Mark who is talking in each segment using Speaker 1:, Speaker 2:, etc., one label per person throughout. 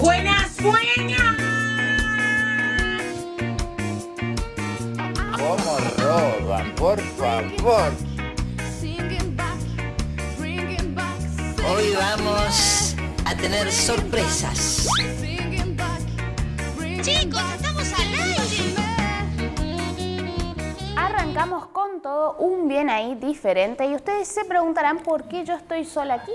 Speaker 1: Buenas, buenas.
Speaker 2: ¿Cómo roban? Por favor.
Speaker 3: Hoy vamos a tener sorpresas.
Speaker 1: Chicos,
Speaker 4: todo un bien ahí diferente y ustedes se preguntarán por qué yo estoy sola aquí.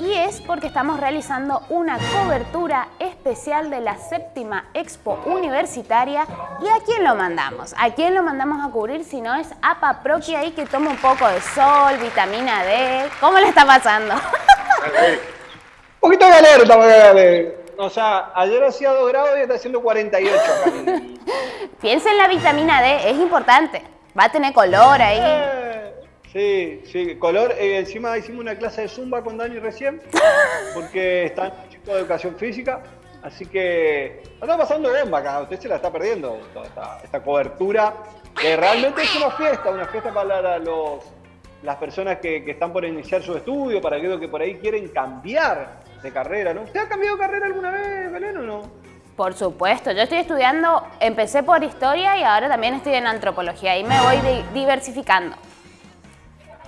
Speaker 4: Y es porque estamos realizando una cobertura especial de la séptima Expo Universitaria. ¿Y a quién lo mandamos? ¿A quién lo mandamos a cubrir si no es a Paproqui ahí que toma un poco de sol, vitamina D? ¿Cómo le está pasando?
Speaker 5: Un poquito de acá. O sea, ayer hacía 2 grados y está haciendo 48 acá.
Speaker 4: Piensa en la vitamina D, es importante. Va a tener color ahí.
Speaker 5: Sí, sí, color. eh, encima hicimos una clase de zumba con Dani recién, porque están chicos de educación física. Así que está pasando bomba acá, usted se la está perdiendo, toda esta, esta cobertura, que realmente es una fiesta, una fiesta para los, las personas que, que están por iniciar su estudio, para aquellos que por ahí quieren cambiar de carrera, ¿no? ¿Usted ha cambiado de carrera alguna vez, Belén, o no?
Speaker 4: Por supuesto, yo estoy estudiando, empecé por historia y ahora también estoy en antropología y me voy di- diversificando.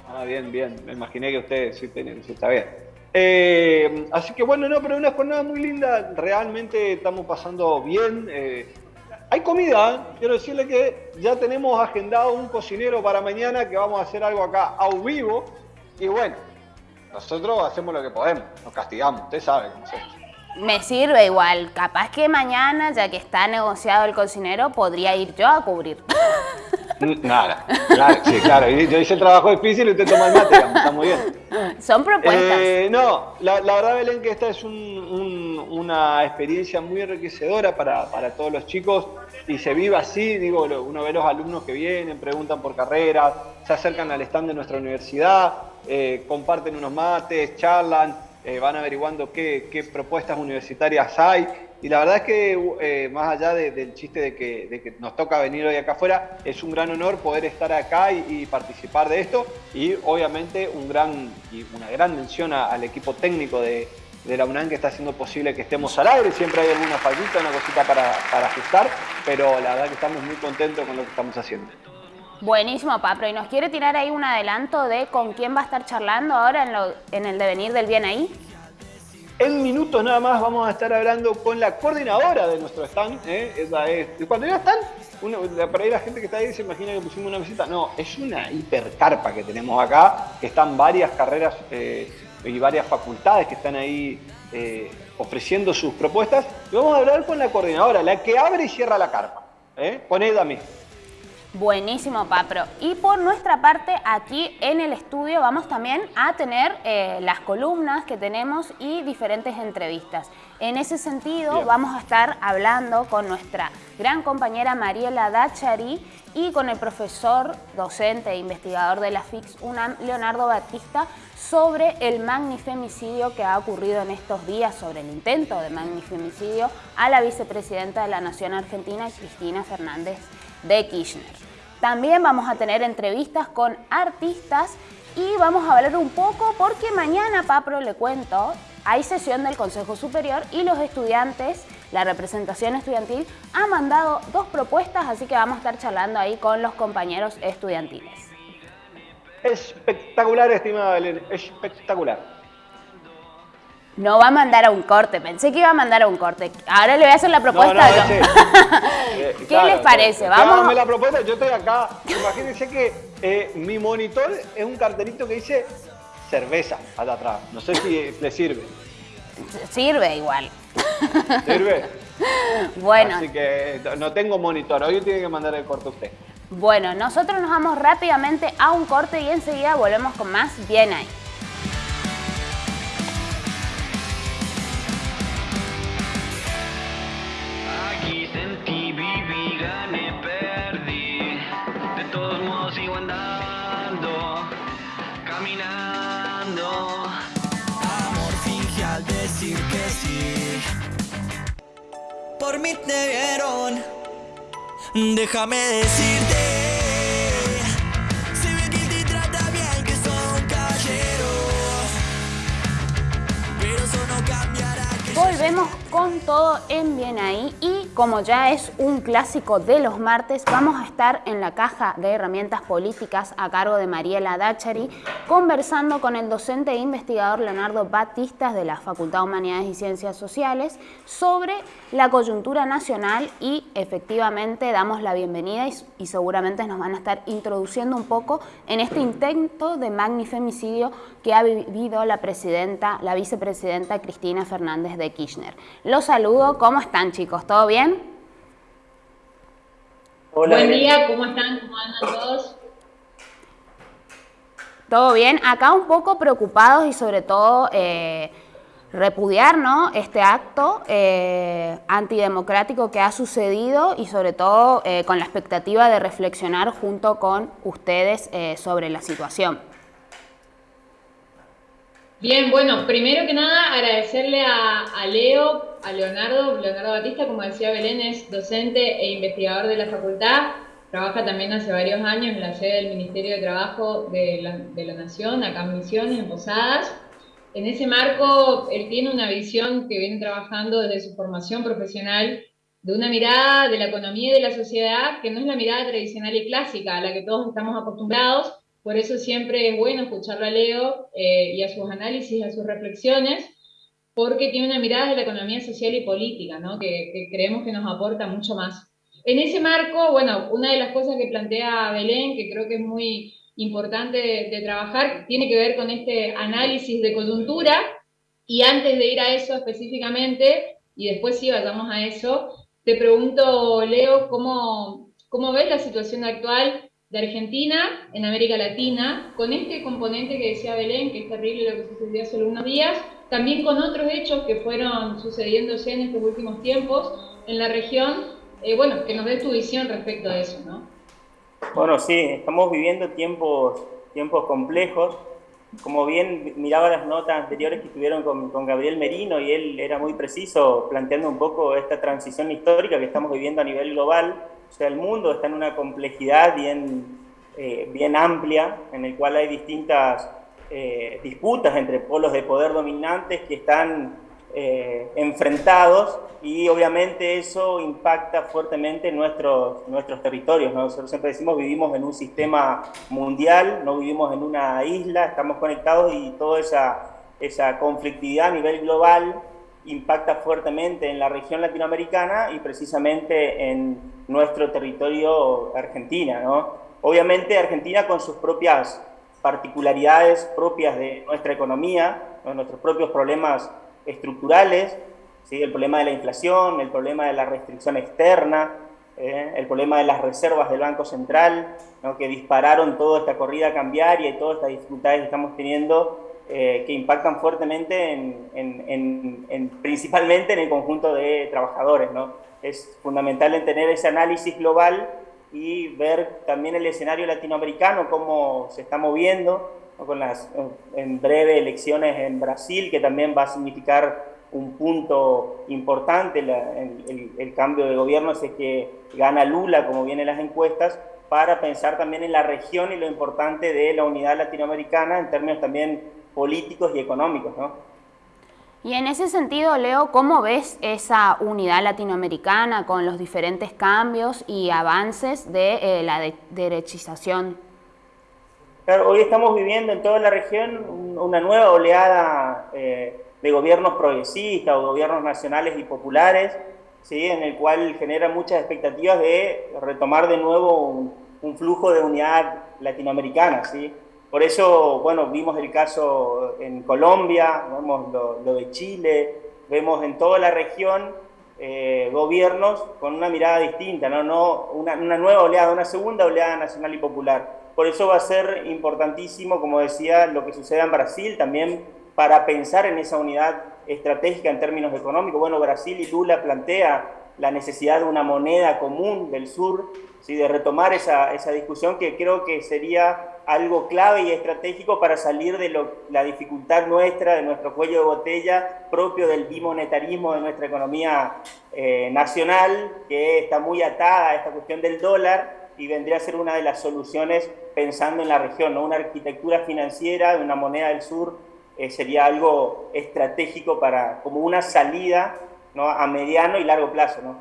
Speaker 5: Ah, bien, bien. Me imaginé que usted sí, tiene- sí está bien. Eh, así que bueno, no, pero una jornada muy linda. Realmente estamos pasando bien. eh. hay comida. ¿eh? Quiero decirle que ya tenemos agendado un cocinero para mañana que vamos a hacer algo acá a vivo. Y bueno, nosotros hacemos lo que podemos. Nos castigamos. Usted sabe cómo es esto.
Speaker 4: Me sirve igual, capaz que mañana, ya que está negociado el cocinero, podría ir yo a cubrir.
Speaker 5: Nada. Claro, sí, claro. Yo hice el trabajo difícil y usted toma el mate. digamos, Está muy bien.
Speaker 4: Son propuestas.
Speaker 5: Eh, no, la, la verdad, Belén, que esta es un- un- una experiencia muy enriquecedora para, para todos los chicos y se vive así. Digo, uno ve los alumnos que vienen, preguntan por carreras, se acercan al stand de nuestra universidad, eh, comparten unos mates, charlan, eh, van averiguando qué, qué propuestas universitarias hay. Y la verdad es que, eh, más allá de- del chiste de que, de que nos toca venir hoy acá afuera, es un gran honor poder estar acá y, participar de esto. Y obviamente un gran, y una gran mención al equipo técnico de, de la UNAM que está haciendo posible que estemos al aire. Siempre hay alguna fallita, una cosita para, para ajustar, pero la verdad que estamos muy contentos con lo que estamos haciendo.
Speaker 4: Buenísimo, Papro. ¿Y nos quiere tirar ahí un adelanto de con quién va a estar charlando ahora en, el devenir del bien ahí?
Speaker 5: En minutos nada más vamos a estar hablando con la coordinadora de nuestro stand. ¿eh? Esa es, cuando digo stand, uno, por ahí la gente que está ahí se imagina que pusimos una visita. No, es una hipercarpa que tenemos acá, que están varias carreras eh, y varias facultades que están ahí eh, ofreciendo sus propuestas. Y vamos a hablar con la coordinadora, la que abre y cierra la carpa. ¿eh? Con ella misma.
Speaker 4: Buenísimo, Papro. Y por nuestra parte, aquí en el estudio vamos también a tener eh, las columnas que tenemos y diferentes entrevistas. En ese sentido,
Speaker 5: Bien.
Speaker 4: vamos a estar hablando con nuestra gran compañera Mariela Dachari y con el profesor, docente e investigador de la FIX UNAM, Leonardo Batista, sobre el magnifemicidio que ha ocurrido en estos días, sobre el intento de magnifemicidio a la vicepresidenta de la Nación Argentina, Cristina Fernández de Kirchner. También vamos a tener entrevistas con artistas y vamos a hablar un poco porque mañana, Papro, le cuento, hay sesión del Consejo Superior y los estudiantes, la representación estudiantil, ha mandado dos propuestas, así que vamos a estar charlando ahí con los compañeros estudiantiles.
Speaker 5: Espectacular, estimada Belén, espectacular.
Speaker 4: No va a mandar a un corte, pensé que iba a mandar a un corte. Ahora le voy a hacer la propuesta
Speaker 5: no,
Speaker 4: yo.
Speaker 5: ese- eh,
Speaker 4: ¿Qué les parece? Vamos-
Speaker 5: hágame la propuesta, yo estoy acá. Imagínense que eh, mi monitor es un cartelito que dice cerveza allá atrás. No sé si le sirve.
Speaker 4: Sirve igual.
Speaker 5: ¿Sirve?
Speaker 4: Bueno,
Speaker 5: Así que no tengo monitor. Hoy tiene que mandar el corte usted.
Speaker 4: Bueno, nosotros nos vamos rápidamente a un corte y enseguida volvemos con más Bien ahí.
Speaker 6: si gané, perdí. De todos modos sigo andando, caminando.
Speaker 7: Amor finge al decir que sí. Por mí te vieron, déjame decirte. Volvemos
Speaker 4: con todo en Bien Ahí y como ya es un clásico de los martes, vamos a estar en la caja de herramientas políticas a cargo de Mariela Dachari conversando con el docente e investigador Leonardo Batistas de la Facultad de Humanidades y Ciencias Sociales sobre la coyuntura nacional y efectivamente damos la bienvenida y, y seguramente nos van a estar introduciendo un poco en este intento de magnifemicidio que ha vivido la presidenta, la vicepresidenta Cristina Fernández de Kirchner. Los saludo, ¿cómo están chicos? ¿Todo bien?
Speaker 8: Hola. Buen día, ¿cómo están? ¿Cómo andan todos?
Speaker 4: ¿Todo bien? Acá un poco preocupados y sobre todo eh, repudiar ¿no? este acto eh, antidemocrático que ha sucedido y sobre todo eh, con la expectativa de reflexionar junto con ustedes eh, sobre la situación.
Speaker 8: Bien, bueno, primero que nada agradecerle a, Leo, a Leonardo, Leonardo Batista, como decía Belén, es docente e investigador de la facultad, trabaja también hace varios años en la sede del Ministerio de Trabajo de la, de la Nación, acá en Misiones, en Posadas. En ese marco, él tiene una visión que viene trabajando desde su formación profesional de una mirada de la economía y de la sociedad que no es la mirada tradicional y clásica a la que todos estamos acostumbrados, por eso siempre es bueno escucharlo a Leo eh, y a sus análisis, a sus reflexiones, porque tiene una mirada de la economía social y política, ¿no? que, que creemos que nos aporta mucho más. En ese marco, bueno, una de las cosas que plantea Belén, que creo que es muy importante de, de, trabajar, tiene que ver con este análisis de coyuntura, y antes de ir a eso específicamente, y después sí vayamos a eso, te pregunto, Leo, ¿cómo, cómo ves la situación actual de Argentina en América Latina, con este componente que decía Belén, que es terrible lo que sucedió hace unos días, también con otros hechos que fueron sucediéndose en estos últimos tiempos en la región, eh, bueno, que nos dé tu visión respecto a eso, ¿no?
Speaker 9: Bueno, sí, estamos viviendo tiempos, tiempos complejos. Como bien miraba las notas anteriores que estuvieron con, con Gabriel Merino y él era muy preciso planteando un poco esta transición histórica que estamos viviendo a nivel global, o sea, el mundo está en una complejidad bien, eh, bien amplia, en el cual hay distintas eh, disputas entre polos de poder dominantes que están eh, enfrentados y obviamente eso impacta fuertemente nuestros, nuestros territorios. ¿no? Nosotros siempre decimos vivimos en un sistema mundial, no vivimos en una isla, estamos conectados y toda esa, esa conflictividad a nivel global impacta fuertemente en la región latinoamericana y precisamente en nuestro territorio Argentina. ¿no? Obviamente Argentina con sus propias particularidades propias de nuestra economía, ¿no? nuestros propios problemas estructurales, ¿sí? el problema de la inflación, el problema de la restricción externa, ¿eh? el problema de las reservas del Banco Central, ¿no? que dispararon toda esta corrida cambiaria y todas estas dificultades que estamos teniendo eh, que impactan fuertemente en, en, en, en, principalmente en el conjunto de trabajadores. ¿no? Es fundamental en tener ese análisis global y ver también el escenario latinoamericano, cómo se está moviendo, ¿no? con las en breve elecciones en Brasil, que también va a significar un punto importante, la, el, el, cambio de gobierno, es que gana Lula, como vienen las encuestas, para pensar también en la región y lo importante de la unidad latinoamericana en términos también políticos y económicos, ¿no?
Speaker 4: Y en ese sentido, Leo, ¿cómo ves esa unidad latinoamericana con los diferentes cambios y avances de eh, la de derechización?
Speaker 9: Claro, hoy estamos viviendo en toda la región una nueva oleada eh, de gobiernos progresistas o gobiernos nacionales y populares, ¿sí? en el cual genera muchas expectativas de retomar de nuevo un, un flujo de unidad latinoamericana. ¿sí? Por eso, bueno, vimos el caso en Colombia, vemos lo, de Chile, vemos en toda la región eh, gobiernos con una mirada distinta, no, no una, una, nueva oleada, una segunda oleada nacional y popular. Por eso va a ser importantísimo, como decía, lo que suceda en Brasil también para pensar en esa unidad estratégica en términos económicos. Bueno, Brasil y Lula plantea la necesidad de una moneda común del sur, ¿sí? de retomar esa, esa discusión que creo que sería algo clave y estratégico para salir de la dificultad nuestra, de nuestro cuello de botella propio del bimonetarismo de nuestra economía eh, nacional, que está muy atada a esta cuestión del dólar y vendría a ser una de las soluciones pensando en la región, ¿no? una arquitectura financiera de una moneda del sur eh, sería algo estratégico para, como una salida ¿no? a mediano y largo plazo. ¿no?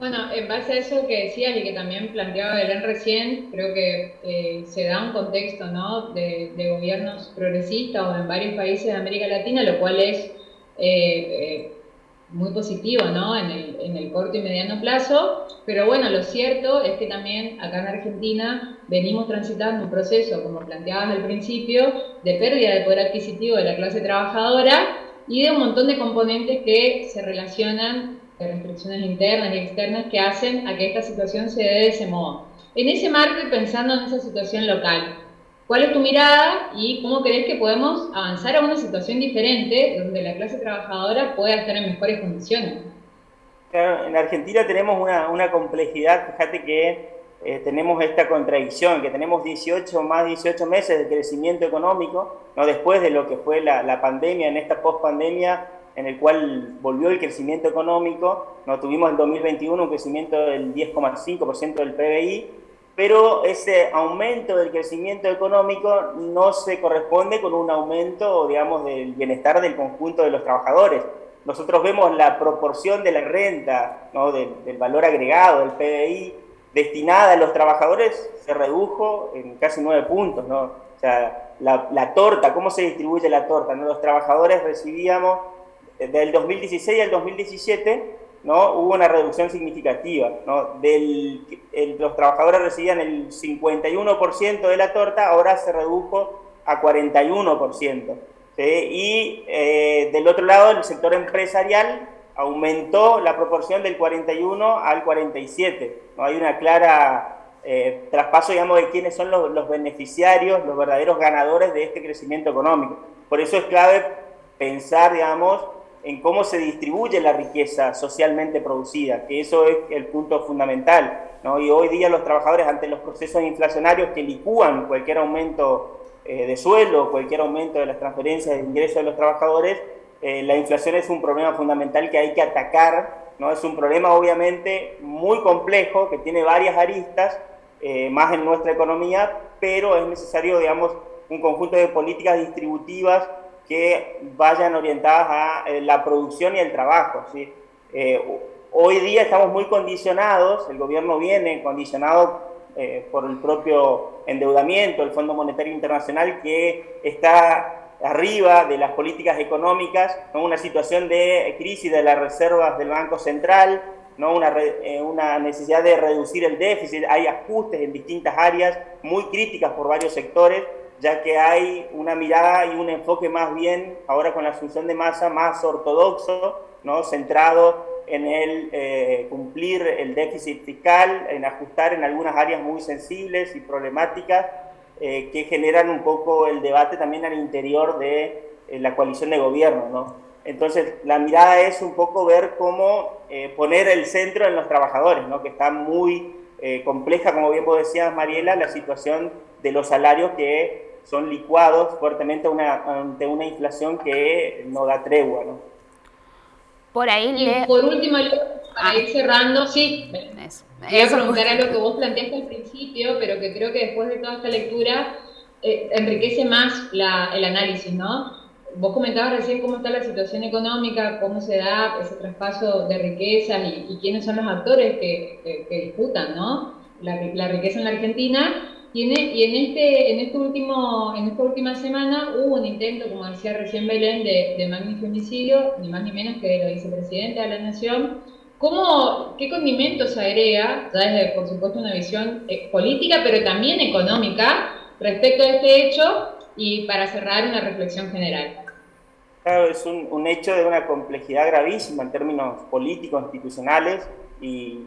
Speaker 8: Bueno, en base a eso que decías y que también planteaba Belén recién, creo que eh, se da un contexto ¿no? de, gobiernos progresistas o en varios países de América Latina, lo cual es eh, eh, muy positivo ¿no? en, el, en el corto y mediano plazo, pero bueno, lo cierto es que también acá en Argentina venimos transitando un proceso, como planteabas al principio, de pérdida de poder adquisitivo de la clase trabajadora y de un montón de componentes que se relacionan de restricciones internas y externas que hacen a que esta situación se dé de ese modo. En ese marco y pensando en esa situación local, ¿cuál es tu mirada y cómo crees que podemos avanzar a una situación diferente donde la clase trabajadora pueda estar en mejores condiciones?
Speaker 9: en Argentina tenemos una, complejidad, fíjate que eh, tenemos esta contradicción, que tenemos 18, más 18 meses de crecimiento económico, no después de lo que fue la, la pandemia, en esta post-pandemia en el cual volvió el crecimiento económico, no tuvimos en 2021 un crecimiento del 10,5% del PBI, pero ese aumento del crecimiento económico no se corresponde con un aumento, digamos, del bienestar del conjunto de los trabajadores. Nosotros vemos la proporción de la renta, ¿no? del, valor agregado, del PBI, destinada a los trabajadores, se redujo en casi nueve puntos, ¿no? O sea, la, torta, ¿cómo se distribuye la torta? ¿no? Los trabajadores recibíamos del 2016 al 2017 ¿no? hubo una reducción significativa. los trabajadores recibían el 51% de la torta, ahora se redujo a 41%. Y eh, del otro lado, el sector empresarial aumentó la proporción del 41 al 47. ¿no? Hay una clara eh, traspaso, digamos, de quiénes son los beneficiarios, los verdaderos ganadores de este crecimiento económico. Por eso es clave pensar, digamos, en cómo se distribuye la riqueza socialmente producida, que eso es el punto fundamental. ¿no? Y hoy día los trabajadores ante los procesos inflacionarios que licúan cualquier aumento eh, de sueldo, cualquier aumento de las transferencias de ingresos de los trabajadores, eh, la inflación es un problema fundamental que hay que atacar, ¿no? es un problema obviamente muy complejo, que tiene varias aristas, eh, más en nuestra economía, pero es necesario, digamos, un conjunto de políticas distributivas que vayan orientadas a eh, la producción y el trabajo. ¿sí? Eh, hoy día estamos muy condicionados, el gobierno viene condicionado eh, por el propio endeudamiento, el Fondo Monetario Internacional que está arriba de las políticas económicas, ¿no? una situación de crisis de las reservas del Banco Central, ¿no? Una, una, necesidad de reducir el déficit, hay ajustes en distintas áreas muy críticas por varios sectores, ya que hay una mirada y un enfoque más bien, ahora con la asunción de masa, más ortodoxo, ¿no? centrado en el eh, cumplir el déficit fiscal, en ajustar en algunas áreas muy sensibles y problemáticas eh, que generan un poco el debate también al interior de eh, la coalición de gobierno. ¿no? Entonces, la mirada es un poco ver cómo poner el centro en los trabajadores, ¿no? que está muy compleja, como bien vos decías, Mariela, la situación de los salarios que son licuados fuertemente ante una inflación que no da tregua. ¿no?
Speaker 4: Por ahí
Speaker 8: y por último, para ir cerrando, sí, voy a preguntar algo que vos planteaste al principio, pero que creo que después de toda esta lectura eh, enriquece más la, el análisis, ¿no? Vos comentabas recién cómo está la situación económica, cómo se da ese traspaso de riquezas y, quiénes son los actores que, que, disputan, ¿no? La, la riqueza en la Argentina y en, y en, este, en, este último, en esta última semana hubo un intento, como decía recién Belén, de, de magnifemicidio, ni más ni menos que de la vicepresidenta de la Nación. ¿Cómo, ¿Qué condimentos agrega, ya desde, por supuesto, una visión eh, política, pero también económica, respecto a este hecho y para cerrar una reflexión general?
Speaker 9: Claro, es un, un hecho de una complejidad gravísima en términos políticos, institucionales y,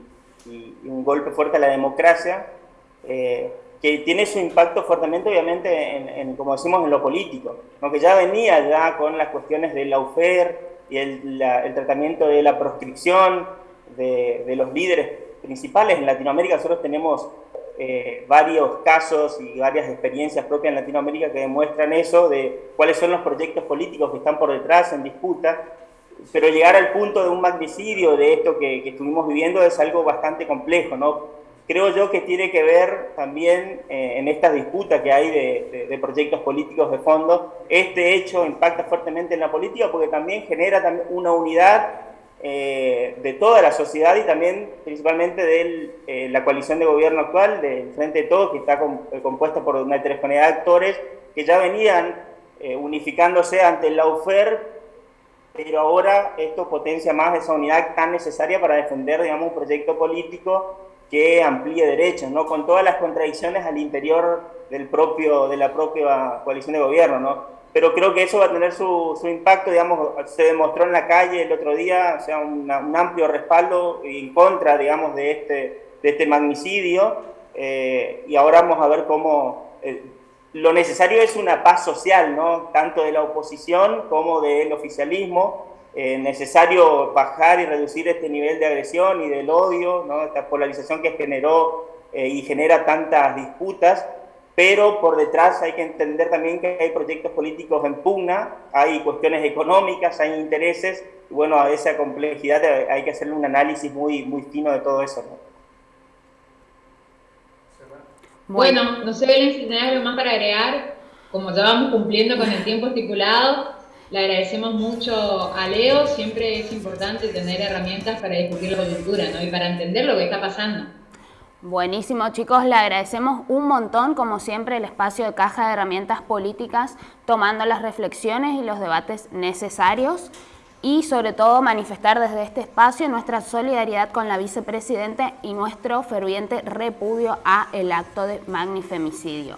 Speaker 9: y, un golpe fuerte a la democracia. Eh, que tiene su impacto fuertemente, obviamente, en, como decimos, en lo político, aunque ya venía ya con las cuestiones del lawfare y el, tratamiento de la proscripción de, los líderes principales en Latinoamérica. Nosotros tenemos eh, varios casos y varias experiencias propias en Latinoamérica que demuestran eso, de cuáles son los proyectos políticos que están por detrás en disputa, pero llegar al punto de un magnicidio, de esto que, que estuvimos viviendo, es algo bastante complejo, ¿no? Creo yo que tiene que ver también eh, en esta disputa que hay de, proyectos políticos de fondo. Este hecho impacta fuertemente en la política porque también genera una unidad eh, de toda la sociedad y también principalmente de eh, la coalición de gobierno actual, del Frente de Todos, que está compuesta por una heterogeneidad de actores que ya venían unificándose ante el UFER, pero ahora esto potencia más esa unidad tan necesaria para defender, digamos, un proyecto político que amplíe derechos, ¿no? Con todas las contradicciones al interior del propio, de la propia coalición de gobierno, ¿no? Pero creo que eso va a tener su, su impacto, digamos, se demostró en la calle el otro día, o sea, un amplio respaldo en contra, digamos, de este, de este magnicidio, eh, y ahora vamos a ver cómo... Eh, lo necesario es una paz social, ¿no? Tanto de la oposición como del oficialismo, eh, necesario bajar y reducir este nivel de agresión y del odio, ¿no? esta polarización que generó eh, y genera tantas disputas, pero por detrás hay que entender también que hay proyectos políticos en pugna, hay cuestiones económicas, hay intereses, y bueno, a esa complejidad hay que hacerle un análisis muy, muy fino de todo eso.
Speaker 8: Bueno, no sé, Belén, si tenés algo más para agregar, como ya vamos cumpliendo con el tiempo estipulado, le agradecemos mucho a Leo, siempre es importante tener herramientas para discutir la coyuntura ¿no? y para entender lo que está pasando.
Speaker 4: Buenísimo chicos, le agradecemos un montón, como siempre, el espacio de caja de herramientas políticas, tomando las reflexiones y los debates necesarios y sobre todo manifestar desde este espacio nuestra solidaridad con la vicepresidenta y nuestro ferviente repudio a el acto de magnifemicidio.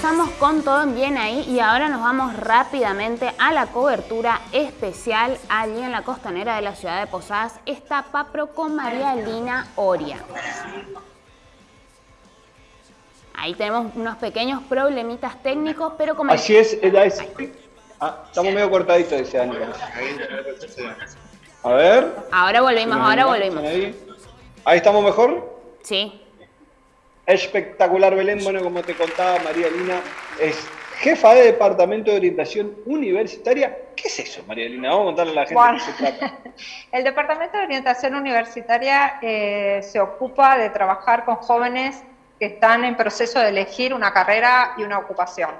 Speaker 4: Estamos con todo bien ahí y ahora nos vamos rápidamente a la cobertura especial allí en la costanera de la ciudad de Posadas. Está Papro con María Lina Oria. Ahí tenemos unos pequeños problemitas técnicos, pero como...
Speaker 5: Así es, es... Ah, estamos medio cortaditos, dice Dani. A ver.
Speaker 4: Ahora volvimos, ahora volvimos.
Speaker 5: Ahí estamos mejor.
Speaker 4: Sí.
Speaker 5: Espectacular, Belén. Bueno, como te contaba, María Lina es jefa de Departamento de Orientación Universitaria. ¿Qué es eso, María Lina? Vamos a contarle a la gente qué se trata.
Speaker 10: El Departamento de Orientación Universitaria eh, se ocupa de trabajar con jóvenes que están en proceso de elegir una carrera y una ocupación.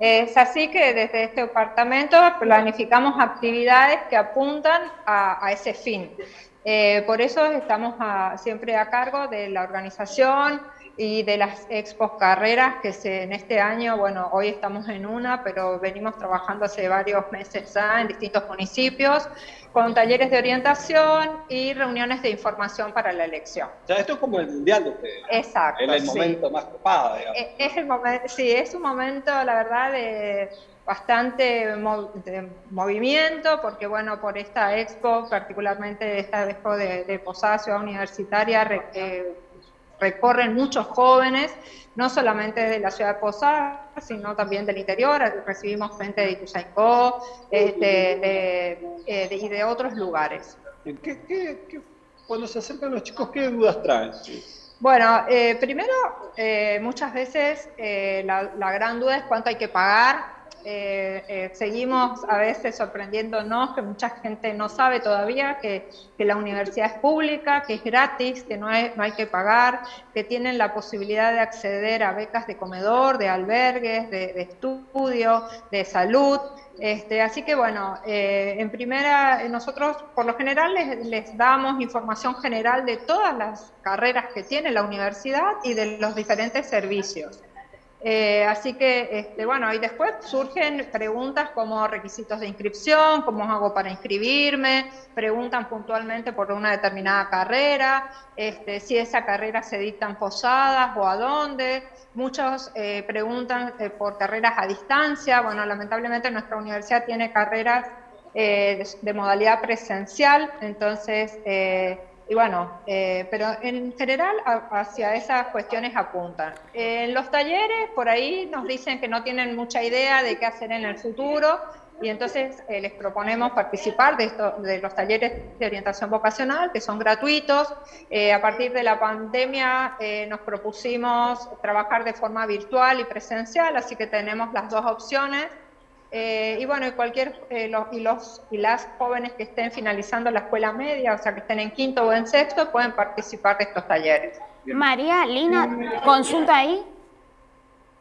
Speaker 10: Es así que desde este departamento planificamos actividades que apuntan a, ese fin. Eh, por eso estamos siempre a cargo de la organización, y de las expos carreras que se, en este año, bueno, hoy estamos en una, pero venimos trabajando hace varios meses ya en distintos municipios, con talleres de orientación y reuniones de información para la elección.
Speaker 5: O sea, esto es como el mundial de ustedes.
Speaker 10: Exacto.
Speaker 5: Es el momento más copado, digamos.
Speaker 10: Es, el momento, sí, es un momento, la verdad, de bastante movimiento, porque bueno, por esta expo, particularmente esta expo de, de Posada Ciudad Universitaria, eh, recorren muchos jóvenes, no solamente de la ciudad de Posadas, sino también del interior, recibimos gente de Ituzaingó este, eh, y de otros lugares.
Speaker 5: cuando se acercan los chicos, ¿qué dudas traen?
Speaker 10: Bueno, eh, primero, eh, muchas veces la, la, gran duda es cuánto hay que pagar eh, eh, seguimos a veces sorprendiéndonos que mucha gente no sabe todavía que, la universidad es pública, que es gratis, que no hay, no hay que pagar, que tienen la posibilidad de acceder a becas de comedor, de albergues, de, estudio, de salud. Este, así que bueno, eh, en primera, nosotros por lo general les, les, damos información general de todas las carreras que tiene la universidad y de los diferentes servicios. Eh, así que, este, bueno, y después surgen preguntas como requisitos de inscripción, cómo hago para inscribirme, preguntan puntualmente por una determinada carrera, este, si esa carrera se dictan posadas o a dónde. Muchos eh, preguntan eh, por carreras a distancia. Bueno, lamentablemente nuestra universidad tiene carreras de, de, modalidad presencial, entonces y bueno, eh, pero en general hacia esas cuestiones apuntan. En los talleres, por ahí nos dicen que no tienen mucha idea de qué hacer en el futuro y entonces eh, les proponemos participar de, esto, de los talleres de orientación vocacional, que son gratuitos. Eh, a partir de la pandemia nos propusimos trabajar de forma virtual y presencial, así que tenemos las dos opciones. Eh, y bueno, y cualquier, eh, los, y, los, y las jóvenes que estén finalizando la escuela media, o sea, que estén en quinto o en sexto, pueden participar de estos talleres.
Speaker 4: María, Lina, consulta ahí.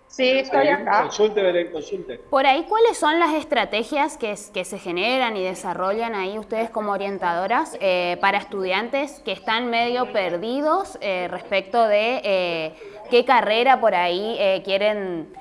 Speaker 10: Sí, estoy acá.
Speaker 5: Consulte, Belén, consulte.
Speaker 4: Por ahí, ¿cuáles son las estrategias que, que se generan y desarrollan ahí ustedes como orientadoras eh, para estudiantes que están medio perdidos respecto de qué carrera por ahí quieren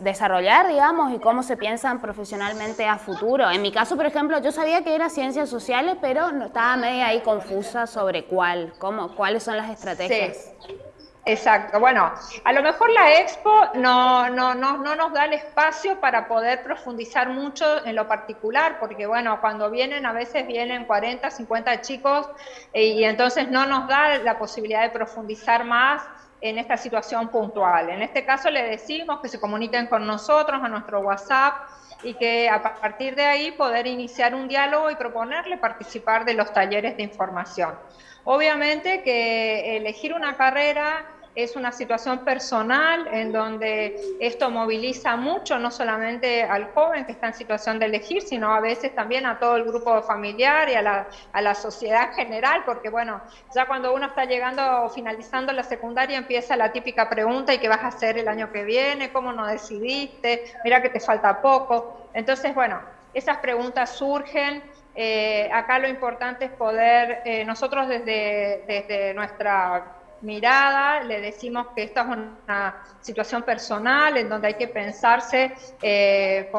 Speaker 4: desarrollar, digamos, y cómo se piensan profesionalmente a futuro. En mi caso, por ejemplo, yo sabía que era ciencias sociales, pero estaba medio ahí confusa sobre cuál, cómo, cuáles son las estrategias.
Speaker 10: Sí. Exacto, bueno, a lo mejor la expo no, no, no, no, nos da el espacio para poder profundizar mucho en lo particular, porque bueno, cuando vienen, a veces vienen 40, 50 chicos eh, y entonces no nos da la posibilidad de profundizar más en esta situación puntual. En este caso le decimos que se comuniquen con nosotros a nuestro WhatsApp y que a partir de ahí poder iniciar un diálogo y proponerle participar de los talleres de información. Obviamente que elegir una carrera es una situación personal en donde esto moviliza mucho, no solamente al joven que está en situación de elegir, sino a veces también a todo el grupo familiar y a la, a la sociedad en general, porque bueno, ya cuando uno está llegando o finalizando la secundaria empieza la típica pregunta, ¿y qué vas a hacer el año que viene? ¿Cómo no decidiste? Mira que te falta poco. Entonces, bueno, esas preguntas surgen. Eh, acá lo importante es poder, eh, nosotros desde, desde nuestra mirada, le decimos que esta es una situación personal en donde hay que pensarse, eh,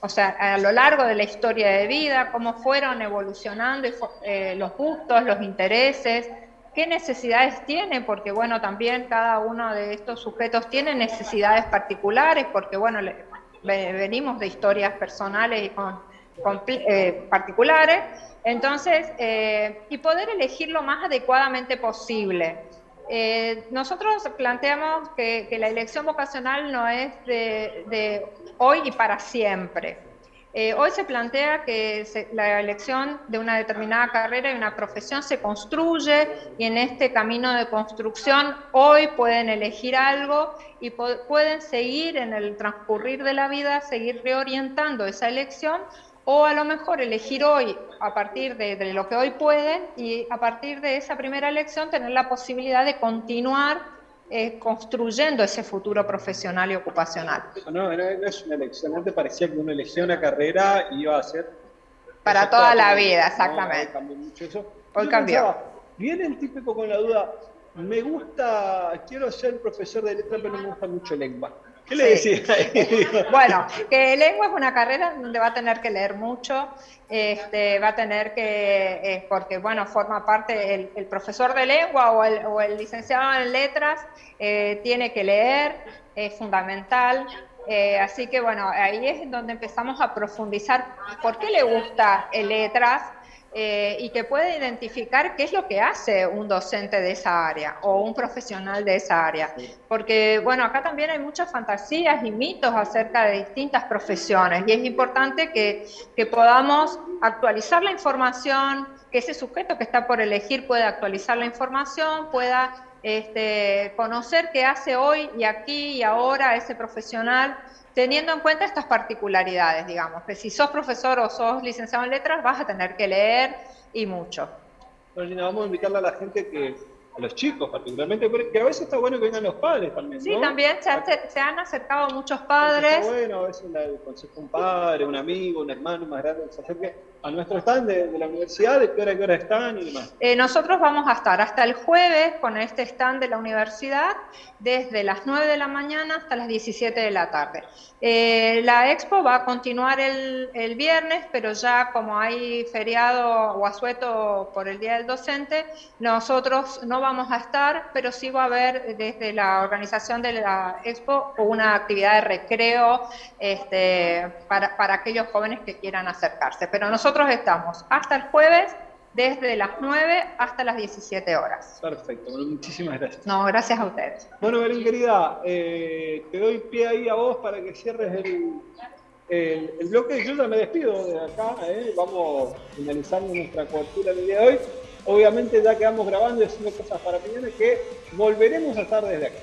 Speaker 10: o sea, a lo largo de la historia de vida, cómo fueron evolucionando eh, los gustos, los intereses, qué necesidades tienen, porque bueno, también cada uno de estos sujetos tiene necesidades particulares, porque bueno, venimos de historias personales y con, eh, particulares, entonces, eh, y poder elegir lo más adecuadamente posible. Eh, nosotros planteamos que, la elección vocacional no es de, hoy y para siempre. Eh, hoy se plantea que la elección de una determinada carrera y una profesión se construye y en este camino de construcción hoy pueden elegir algo y pueden seguir en el transcurrir de la vida, seguir reorientando esa elección o a lo mejor elegir hoy a partir de, lo que hoy pueden y a partir de esa primera elección tener la posibilidad de continuar eh, construyendo ese futuro profesional y ocupacional.
Speaker 5: No, no, es una elección, antes parecía que uno elegía una carrera y iba a ser...
Speaker 10: Para toda la vida, exactamente. hoy cambió
Speaker 5: mucho eso.
Speaker 10: Hoy cambió.
Speaker 5: Viene el típico con la duda, me gusta, quiero ser profesor de letra, pero no me gusta mucho lengua. ¿Qué le decía?
Speaker 10: bueno, que lengua es una carrera donde va a tener que leer mucho, este, va a tener que, eh, porque bueno, forma parte, el, profesor de lengua o el, licenciado en letras eh, tiene que leer, es fundamental. Eh, así que bueno, ahí es donde empezamos a profundizar por qué le gusta el letras, eh, y que puede identificar qué es lo que hace un docente de esa área o un profesional de esa área. Porque, bueno, acá también hay muchas fantasías y mitos acerca de distintas profesiones y es importante que, que podamos actualizar la información, que ese sujeto que está por elegir pueda actualizar la información, pueda este, conocer qué hace hoy y aquí y ahora ese profesional teniendo en cuenta estas particularidades, digamos, que si sos profesor o sos licenciado en letras vas a tener que leer y mucho.
Speaker 5: Bueno, vamos a invitarle a la gente que a los chicos particularmente, que a veces está bueno que vengan los padres también.
Speaker 10: Sí, también se, se, han acercado muchos padres.
Speaker 5: Está bueno, a veces el consejo un padre, un amigo, un hermano más grande se acerque a nuestro stand de, la universidad, de qué hora, qué hora están y demás.
Speaker 10: Eh, nosotros vamos a estar hasta el jueves con este stand de la universidad, desde las 9 de la mañana hasta las 17 de la tarde. Eh, la expo va a continuar el, el, viernes, pero ya como hay feriado o asueto por el Día del Docente, nosotros no vamos a estar, pero sí va a haber desde la organización de la expo una actividad de recreo este, para, para aquellos jóvenes que quieran acercarse. Pero nosotros estamos hasta el jueves desde las 9 hasta las 17 horas.
Speaker 5: Perfecto, bueno, muchísimas gracias.
Speaker 10: No, gracias a ustedes.
Speaker 5: Bueno, Belén querida, eh, te doy pie ahí a vos para que cierres el, el, bloque. Yo ya me despido de acá, eh. vamos finalizando nuestra cobertura del día de hoy. Obviamente ya quedamos grabando y haciendo cosas para mañana que volveremos a estar desde acá.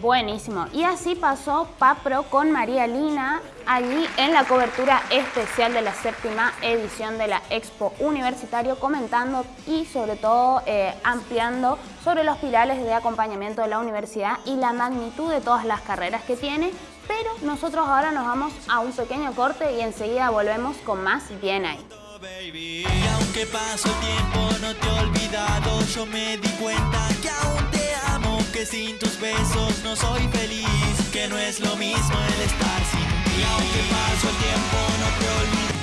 Speaker 4: Buenísimo. Y así pasó Papro con María Lina allí en la cobertura especial de la séptima edición de la Expo Universitario, comentando y sobre todo eh, ampliando sobre los pilares de acompañamiento de la universidad y la magnitud de todas las carreras que tiene. Pero nosotros ahora nos vamos a un pequeño corte y enseguida volvemos con más Bien ahí.
Speaker 7: Sin tus besos no soy feliz, que no es lo mismo el estar sin ti, aunque paso el tiempo no te olvido.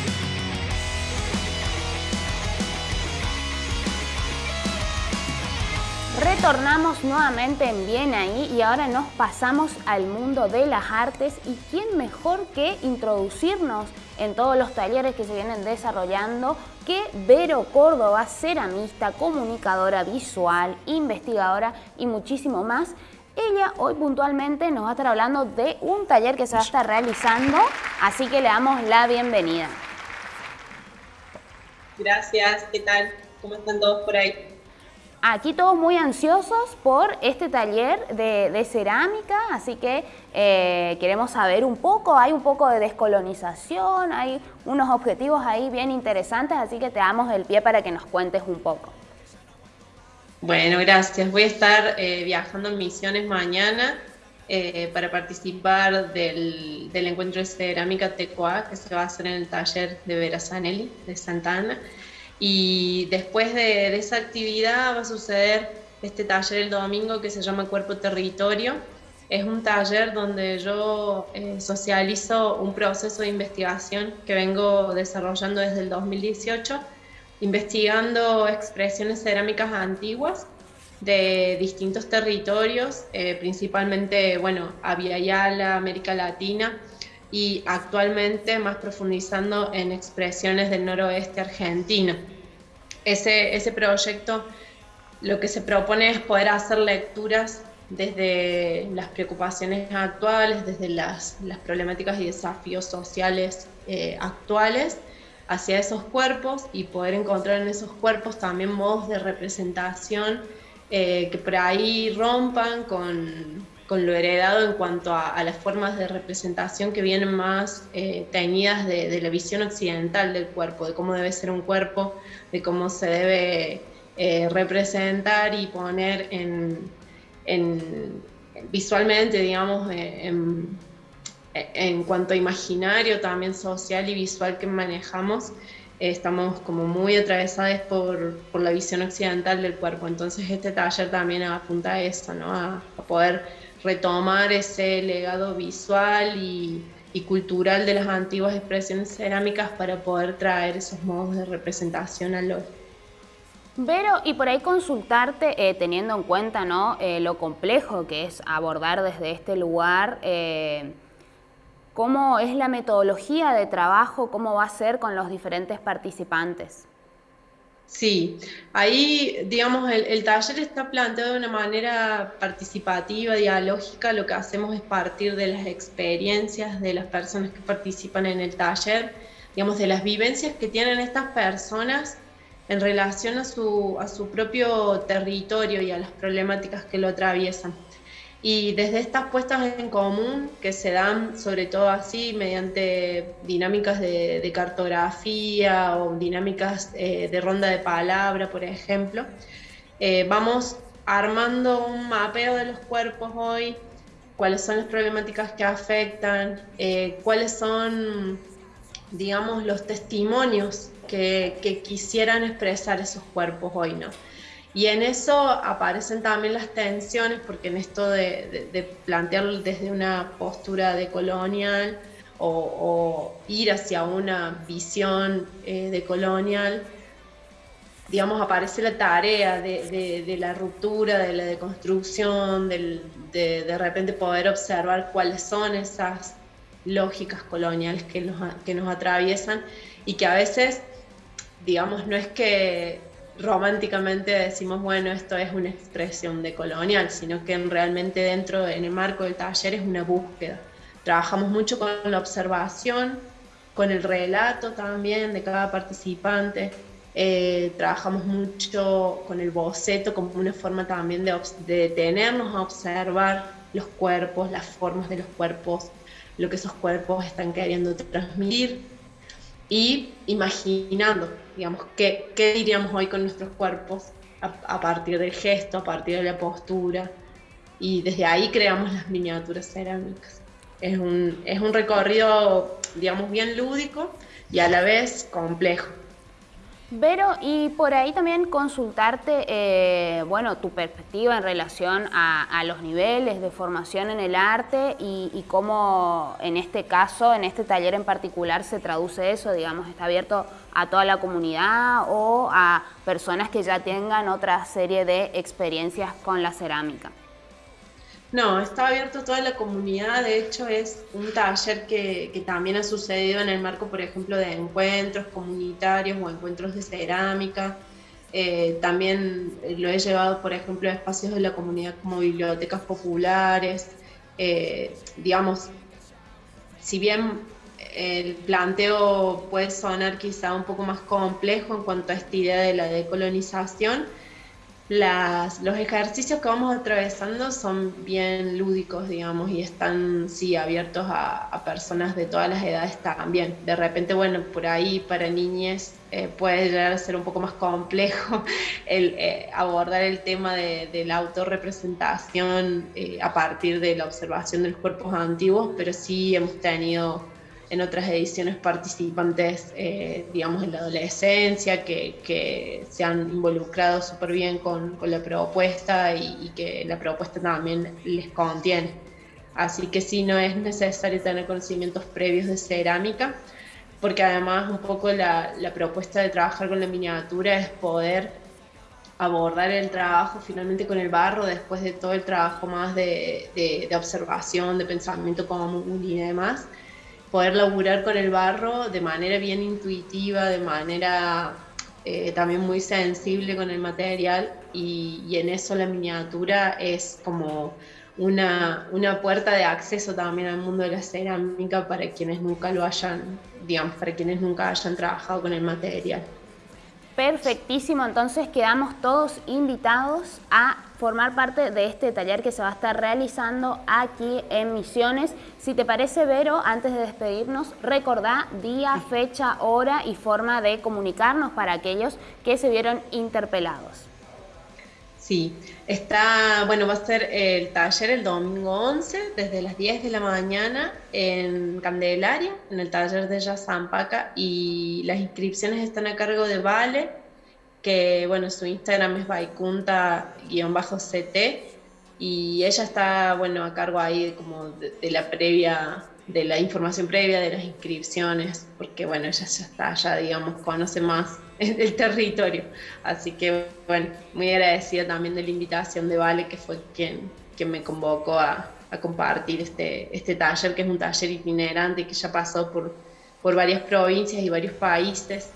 Speaker 4: Retornamos nuevamente en Bien ahí y ahora nos pasamos al mundo de las artes y quién mejor que introducirnos en todos los talleres que se vienen desarrollando que Vero Córdoba, ceramista, comunicadora visual, investigadora y muchísimo más. Ella hoy puntualmente nos va a estar hablando de un taller que se va a estar realizando, así que le damos la bienvenida.
Speaker 11: Gracias, ¿qué tal? ¿Cómo están todos por ahí?
Speaker 4: Aquí todos muy ansiosos por este taller de, cerámica, así que eh, queremos saber un poco, hay un poco de descolonización, hay unos objetivos ahí bien interesantes, así que te damos el pie para que nos cuentes un poco.
Speaker 11: Bueno, gracias. Voy a estar eh, viajando en Misiones mañana eh, para participar del, encuentro de cerámica Tecoa que se va a hacer en el taller de Vera Zanelli de Santa Ana. Y después de, esa actividad va a suceder este taller el domingo que se llama Cuerpo Territorio. Es un taller donde yo eh, socializo un proceso de investigación que vengo desarrollando desde el 2018, investigando expresiones cerámicas antiguas de distintos territorios, eh, principalmente, bueno, Yala, América Latina, y actualmente más profundizando en expresiones del noroeste argentino. Ese, ese proyecto lo que se propone es poder hacer lecturas desde las preocupaciones actuales, desde las, las problemáticas y desafíos sociales eh, actuales hacia esos cuerpos y poder encontrar en esos cuerpos también modos de representación eh, que por ahí rompan con, con lo heredado en cuanto a, las formas de representación que vienen más eh, teñidas de, la visión occidental del cuerpo, de cómo debe ser un cuerpo, de cómo se debe eh, representar y poner en, visualmente, digamos, eh, en, cuanto a imaginario también social y visual que manejamos. estamos como muy atravesados por, por, la visión occidental del cuerpo, entonces este taller también apunta a eso, ¿no? a poder retomar ese legado visual y, cultural de las antiguas expresiones cerámicas para poder traer esos modos de representación al hoy.
Speaker 4: Vero, y por ahí consultarte, eh, teniendo en cuenta ¿no? Eh, lo complejo que es abordar desde este lugar, eh, cómo es la metodología de trabajo, cómo va a ser con los diferentes participantes.
Speaker 11: Sí, ahí, digamos, el, taller está planteado de una manera participativa, dialógica. Lo que hacemos es partir de las experiencias de las personas que participan en el taller, digamos, de las vivencias que tienen estas personas en relación a su, a su propio territorio y a las problemáticas que lo atraviesan. Y desde estas puestas en común, que se dan sobre todo así mediante dinámicas de, cartografía o dinámicas eh, de ronda de palabra, por ejemplo, Eh, vamos armando un mapeo de los cuerpos hoy, cuáles son las problemáticas que afectan, eh, cuáles son, digamos, los testimonios que, quisieran expresar esos cuerpos hoy, ¿no? Y en eso aparecen también las tensiones, porque en esto de, plantearlo desde una postura de colonial o, ir hacia una visión eh, de colonial, digamos, aparece la tarea de, la ruptura, de la deconstrucción, de, de repente poder observar cuáles son esas lógicas coloniales que nos, que nos atraviesan y que a veces, digamos, no es que románticamente decimos, bueno, esto es una expresión de colonial, sino que realmente dentro, en el marco del taller, es una búsqueda. Trabajamos mucho con la observación, con el relato también de cada participante, eh, trabajamos mucho con el boceto como una forma también de, detenernos a observar los cuerpos, las formas de los cuerpos, lo que esos cuerpos están queriendo transmitir y imaginando, digamos, qué, qué diríamos hoy con nuestros cuerpos a, partir del gesto, a partir de la postura y desde ahí creamos las miniaturas cerámicas. Es un, es un recorrido, digamos, bien lúdico y a la vez complejo.
Speaker 4: Vero, y por ahí también consultarte, eh, bueno, tu perspectiva en relación a, los niveles de formación en el arte y, cómo en este caso, en este taller en particular, se traduce eso, digamos, está abierto a toda la comunidad o a personas que ya tengan otra serie de experiencias con la cerámica.
Speaker 11: No, está abierto a toda la comunidad, de hecho es un taller que, también ha sucedido en el marco, por ejemplo, de encuentros comunitarios o encuentros de cerámica. Eh, también lo he llevado, por ejemplo, a espacios de la comunidad como bibliotecas populares. Eh, digamos, si bien el planteo puede sonar quizá un poco más complejo en cuanto a esta idea de la decolonización, los ejercicios que vamos atravesando son bien lúdicos, digamos, y están, sí, abiertos a, personas de todas las edades también. De repente, bueno, por ahí para niñas eh, puede llegar a ser un poco más complejo el, eh, abordar el tema de, la autorrepresentación eh, a partir de la observación de los cuerpos antiguos, pero sí hemos tenido en otras ediciones participantes, eh, digamos, en la adolescencia, que, se han involucrado súper bien con, la propuesta y, que la propuesta también les contiene. Así que sí, no es necesario tener conocimientos previos de cerámica, porque además un poco la, propuesta de trabajar con la miniatura es poder abordar el trabajo finalmente con el barro después de todo el trabajo más de, de observación, de pensamiento común y demás poder laburar con el barro de manera bien intuitiva, de manera eh, también muy sensible con el material y, en eso la miniatura es como una, una, puerta de acceso también al mundo de la cerámica para quienes nunca lo hayan, digamos, para quienes nunca hayan trabajado con el material.
Speaker 4: Perfectísimo, entonces quedamos todos invitados a formar parte de este taller que se va a estar realizando aquí en Misiones. Si te parece, Vero, antes de despedirnos, recordá día, fecha, hora y forma de comunicarnos para aquellos que se vieron interpelados.
Speaker 11: Sí, está, bueno, va a ser el taller el domingo 11, desde las 10 de la mañana en Candelaria, en el taller de Jazz Zampaca, y las inscripciones están a cargo de Vale, que, bueno, su Instagram es vaikunta-ct, y ella está, bueno, a cargo ahí como de, la previa, de la información previa de las inscripciones, porque, bueno, ella ya está allá, digamos, conoce más el territorio. Así que, bueno, muy agradecida también de la invitación de Vale, que fue quien, quien me convocó a, compartir este, este taller, que es un taller itinerante que ya pasó por, por varias provincias y varios países.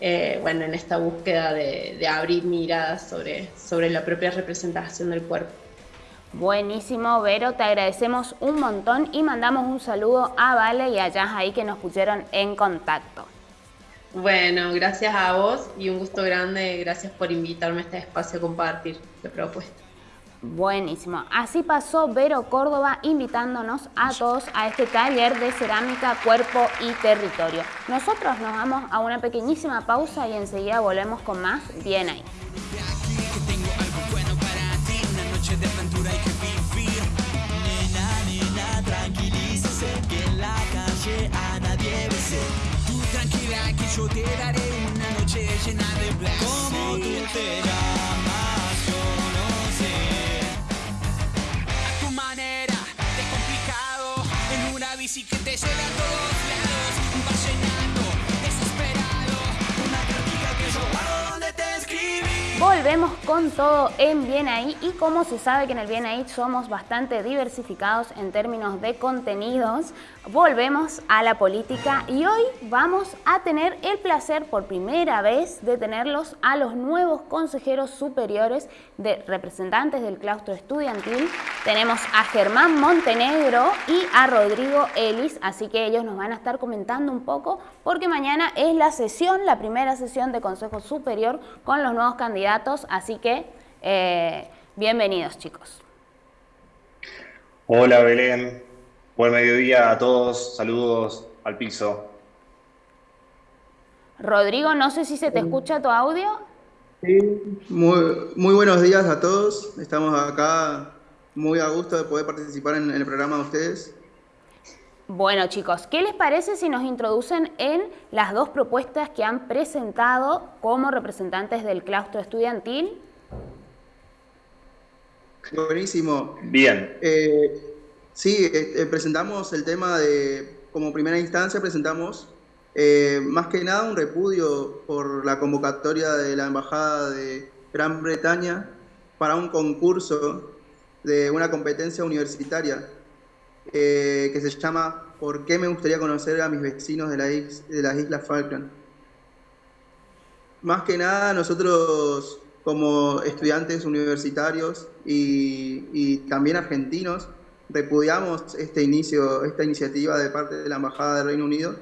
Speaker 11: Eh, bueno, en esta búsqueda de, abrir miradas sobre, sobre la propia representación del cuerpo.
Speaker 4: Buenísimo, Vero, te agradecemos un montón y mandamos un saludo a Vale y a ahí que nos pusieron en contacto.
Speaker 11: Bueno, gracias a vos y un gusto grande, gracias por invitarme a este espacio a compartir la propuesta.
Speaker 4: Buenísimo. Así pasó Vero Córdoba invitándonos a todos a este taller de cerámica, cuerpo y territorio. Nosotros nos vamos a una pequeñísima pausa y enseguida volvemos con más Bien ahí.
Speaker 7: a nadie besé yo te daré una noche llena de placer. Como tú te llamas, yo no sé. A tu manera, descomplicado, en una bici que te lleve a todos lados.
Speaker 4: Volvemos con todo en Bien Ahí y como se sabe que en el Bien Ahí somos bastante diversificados en términos de contenidos, volvemos a la política y hoy vamos a tener el placer por primera vez de tenerlos a los nuevos consejeros superiores de representantes del claustro estudiantil. Tenemos a Germán Montenegro y a Rodrigo Ellis, así que ellos nos van a estar comentando un poco porque mañana es la sesión, la primera sesión de Consejo Superior con los nuevos candidatos, así que eh, bienvenidos chicos.
Speaker 12: Hola Belén, buen mediodía a todos, saludos al piso.
Speaker 4: Rodrigo, no sé si se te escucha tu audio.
Speaker 13: Muy, muy buenos días a todos. Estamos acá muy a gusto de poder participar en, en el programa de ustedes.
Speaker 4: Bueno chicos, ¿qué les parece si nos introducen en las dos propuestas que han presentado como representantes del claustro estudiantil?
Speaker 13: Buenísimo.
Speaker 12: Bien.
Speaker 13: Eh, sí, eh, presentamos el tema de, como primera instancia, presentamos eh, más que nada un repudio por la convocatoria de la Embajada de Gran Bretaña para un concurso de una competencia universitaria eh, que se llama ¿Por qué me gustaría conocer a mis vecinos de, la las Islas Falkland? Más que nada nosotros como estudiantes universitarios y, también argentinos repudiamos este inicio, esta iniciativa de parte de la Embajada del Reino Unido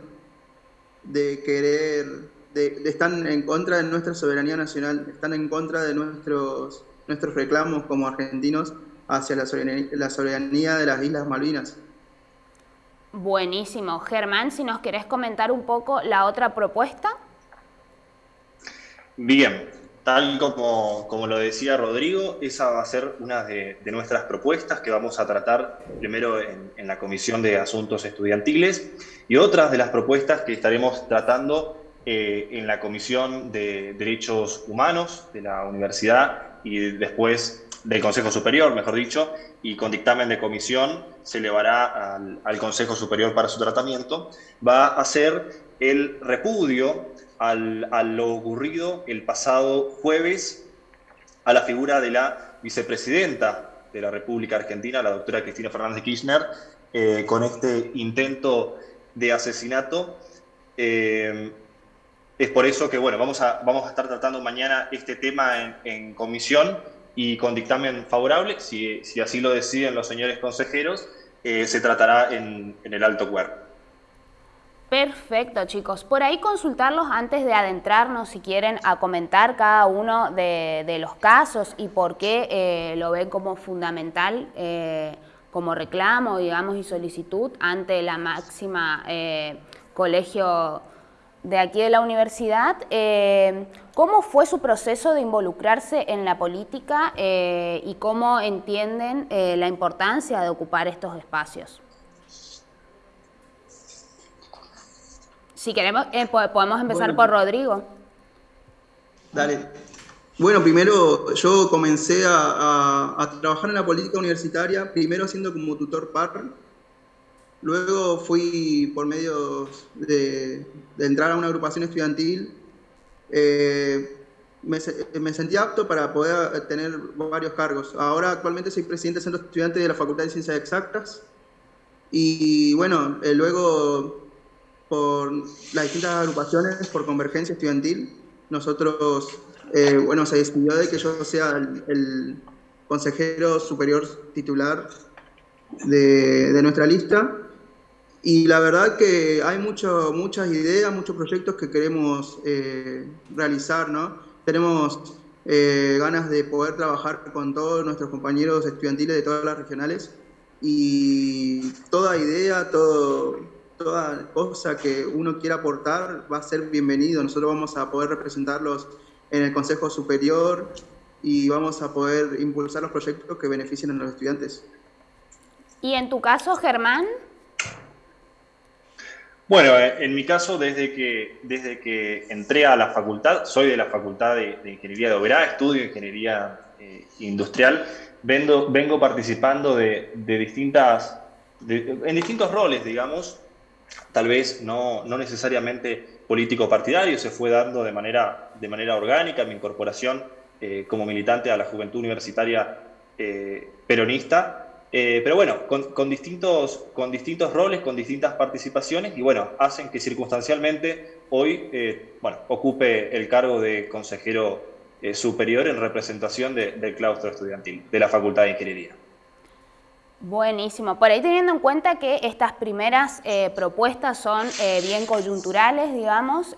Speaker 13: de querer, de, están en contra de nuestra soberanía nacional, están en contra de nuestros, nuestros reclamos como argentinos hacia la soberanía, la soberanía de las Islas Malvinas.
Speaker 4: Buenísimo. Germán, si nos querés comentar un poco la otra propuesta.
Speaker 12: Bien, tal como, como lo decía Rodrigo, esa va a ser una de, de nuestras propuestas que vamos a tratar primero en, en la Comisión de Asuntos Estudiantiles y otras de las propuestas que estaremos tratando eh, en la Comisión de Derechos Humanos de la Universidad y después del Consejo Superior, mejor dicho, y con dictamen de comisión se elevará al, Consejo Superior para su tratamiento, va a ser el repudio al, a lo ocurrido el pasado jueves a la figura de la vicepresidenta de la República Argentina, la doctora Cristina Fernández de Kirchner, eh, con este intento de asesinato. Eh, es por eso que, bueno, vamos a, vamos a estar tratando mañana este tema en comisión y con dictamen favorable, si, si así lo deciden los señores consejeros, eh, se tratará en, en el alto cuerpo.
Speaker 4: Perfecto, chicos. Por ahí consultarlos antes de adentrarnos, si quieren, a comentar cada uno de, de los casos y por qué eh, lo ven como fundamental, eh, como reclamo, digamos, y solicitud ante la máxima colegio de aquí de la universidad. Eh, ¿Cómo fue su proceso de involucrarse en la política eh, y cómo entienden eh, la importancia de ocupar estos espacios? Si queremos, po- podemos empezar
Speaker 13: Bueno.
Speaker 4: por Rodrigo.
Speaker 13: Dale. Bueno, primero yo comencé a, a- a trabajar en la política universitaria, primero siendo como tutor par, luego fui por medio de, entrar a una agrupación estudiantil, eh, me, me sentí apto para poder tener varios cargos. Ahora actualmente soy presidente del Centro Estudiante de la Facultad de Ciencias Exactas y bueno, eh, luego por las distintas agrupaciones, por convergencia estudiantil, nosotros, eh, bueno, se decidió de que yo sea el, consejero superior titular de nuestra lista. Y la verdad que hay mucho, muchas ideas, muchos proyectos que queremos eh, realizar, ¿no? Tenemos eh, ganas de poder trabajar con todos nuestros compañeros estudiantiles de todas las regionales y toda idea, todo, toda cosa que uno quiera aportar va a ser bienvenido. Nosotros vamos a poder representarlos en el Consejo Superior y vamos a poder impulsar los proyectos que beneficien a los estudiantes.
Speaker 4: Y en tu caso, Germán,
Speaker 12: Bueno, eh, en mi caso, desde que, desde que entré a la facultad, soy de la Facultad de, Ingeniería de Oberá, estudio Ingeniería eh, Industrial, vengo, vengo participando de, distintas, en distintos roles, digamos, tal vez no, no necesariamente político-partidario, se fue dando de manera, de manera orgánica mi incorporación eh, como militante a la juventud universitaria peronista, eh, pero bueno, con, distintos, con distintos roles, con distintas participaciones y bueno, hacen que circunstancialmente hoy eh, bueno, ocupe el cargo de consejero eh, superior en representación del claustro estudiantil de la Facultad de Ingeniería.
Speaker 4: Buenísimo. Por ahí teniendo en cuenta que estas primeras propuestas son bien coyunturales, digamos,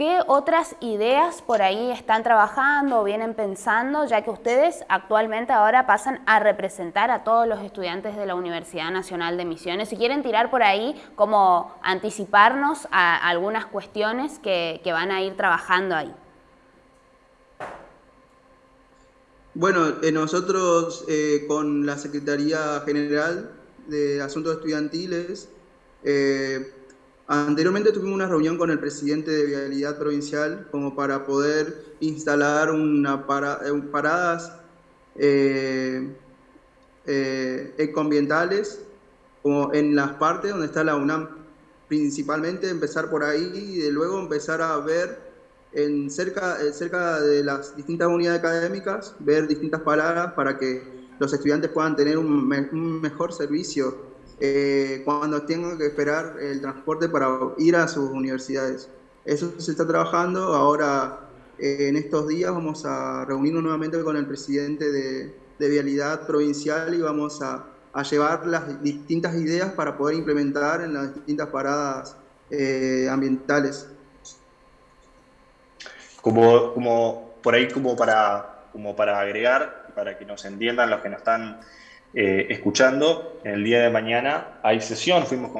Speaker 4: ¿Qué otras ideas por ahí están trabajando o vienen pensando, ya que ustedes actualmente ahora pasan a representar a todos los estudiantes de la Universidad Nacional de Misiones? Si quieren tirar por ahí, como anticiparnos a algunas cuestiones que, van a ir trabajando ahí.
Speaker 13: Bueno, eh, nosotros eh, con la Secretaría General de Asuntos Estudiantiles eh, Anteriormente tuvimos una reunión con el presidente de Vialidad Provincial como para poder instalar una eh, paradas eh, eh, ecoambientales como en las partes donde está la UNAM. Principalmente empezar por ahí y luego empezar a ver en cerca, cerca de las distintas unidades académicas, ver distintas paradas para que los estudiantes puedan tener un mejor servicio eh, cuando tengan que esperar el transporte para ir a sus universidades. Eso se está trabajando. Ahora, eh, en estos días, vamos a reunirnos nuevamente con el presidente de, Vialidad Provincial y vamos a, llevar las distintas ideas para poder implementar en las distintas paradas eh, ambientales.
Speaker 12: Como, como por ahí, como para, como para agregar, para que nos entiendan los que nos están eh, escuchando. El día de mañana hay sesión, fuimos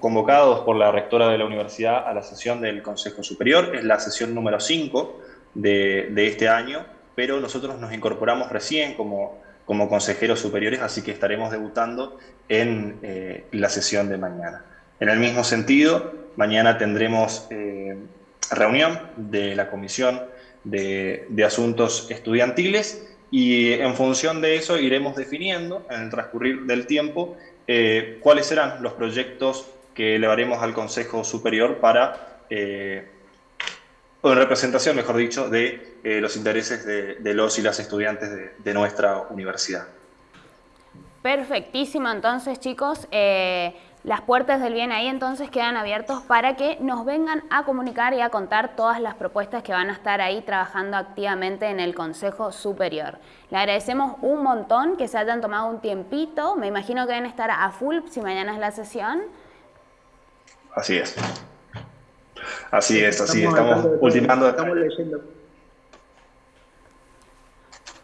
Speaker 12: convocados por la rectora de la universidad a la sesión del Consejo Superior, es la sesión número 5 de, este año, pero nosotros nos incorporamos recién como, consejeros superiores, así que estaremos debutando en eh, la sesión de mañana. En el mismo sentido, mañana tendremos eh, reunión de la Comisión de Asuntos Estudiantiles y en función de eso iremos definiendo en el transcurrir del tiempo eh, cuáles serán los proyectos que elevaremos al Consejo Superior para, eh, o en representación, mejor dicho, de eh, los intereses de, los y las estudiantes de, de nuestra universidad.
Speaker 4: Perfectísimo, entonces chicos. Las puertas del bien ahí entonces quedan abiertos para que nos vengan a comunicar y a contar todas las propuestas que van a estar ahí trabajando activamente en el Consejo Superior. Le agradecemos un montón que se hayan tomado un tiempito, me imagino que deben estar a full si mañana es la sesión.
Speaker 12: Así es. Así es, así estamos, estamos ultimando. Estamos leyendo.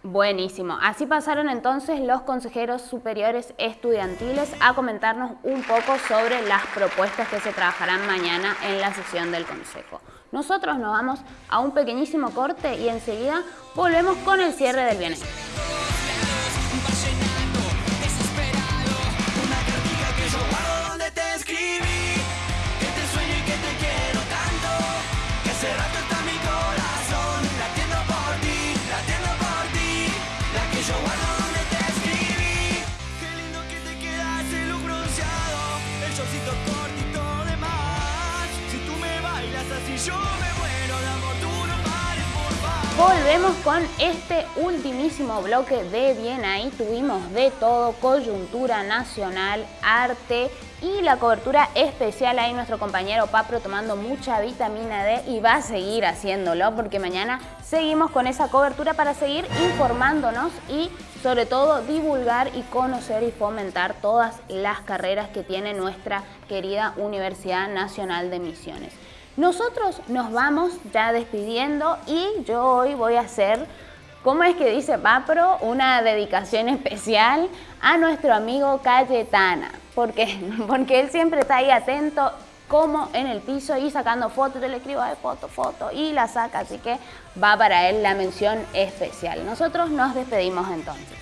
Speaker 4: Buenísimo. Así pasaron entonces los consejeros superiores estudiantiles a comentarnos un poco sobre las propuestas que se trabajarán mañana en la sesión del Consejo. Nosotros nos vamos a un pequeñísimo corte y enseguida volvemos con el cierre del bienestar. Si tú me bailas así, yo me. Volvemos con este ultimísimo bloque de Bien Ahí. Tuvimos de todo, coyuntura nacional, arte y la cobertura especial. Ahí nuestro compañero Papro tomando mucha vitamina D y va a seguir haciéndolo porque mañana seguimos con esa cobertura para seguir informándonos y sobre todo divulgar y conocer y fomentar todas las carreras que tiene nuestra querida Universidad Nacional de Misiones. Nosotros nos vamos ya despidiendo y yo hoy voy a hacer, ¿cómo es que dice Papro? Una dedicación especial a nuestro amigo Cayetana. ¿Por qué? Porque él siempre está ahí atento como en el piso y sacando fotos, yo le escribo de foto, foto y la saca, así que va para él la mención especial. Nosotros nos despedimos entonces.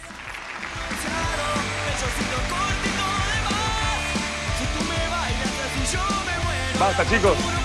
Speaker 7: Basta, chicos.